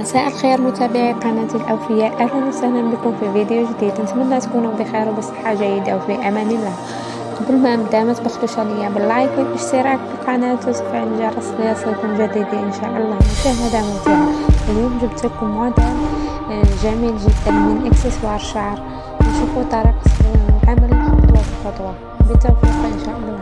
مساء الخير متابعي قناة الأوفياء. أهلا وسهلا بكم في فيديو جديد. نتمنى تكونوا بخير وبصحة جيدة وفي أمان الله. قبل ما نبدأ ما تبخلوش عليا بال like والاشتراك في القناة وتفعيل الجرس ليصلكم جديد إن شاء الله. مشاهدة ممتعة. اليوم جبت لكم موديل آه، جميل جدا من إكسسوار شعر. نشوفوا طريقة العمل خطوة بخطوة. بالتوفيق إن شاء الله.